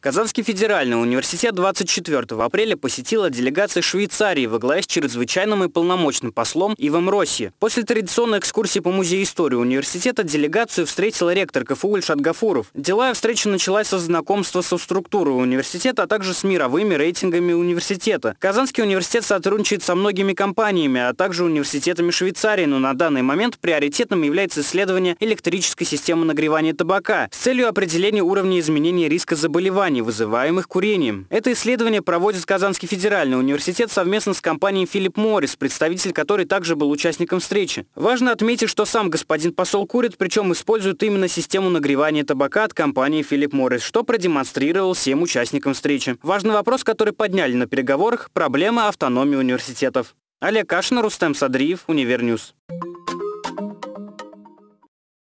Казанский федеральный университет 24 апреля посетила делегация Швейцарии во главе с чрезвычайным и полномочным послом Ивом Росси. После традиционной экскурсии по музею истории университета делегацию встретил ректор КФУ Ильшат Гафуров. Деловая встреча началась со знакомства со структурой университета, а также с мировыми рейтингами университета. Казанский университет сотрудничает со многими компаниями, а также университетами Швейцарии, но на данный момент приоритетным является исследование электрической системы нагревания табака с целью определения уровня изменения риска заболеваний заболеваний, вызываемых курением. Это исследование проводит Казанский федеральный университет совместно с компанией Филипп Моррис, представитель которой также был участником встречи. Важно отметить, что сам господин посол курит, причем использует именно систему нагревания табака от компании Philip Morris, что продемонстрировал всем участникам встречи. Важный вопрос, который подняли на переговорах – проблема автономии университетов. Олег Кашин, Рустем Садриев, Univer News.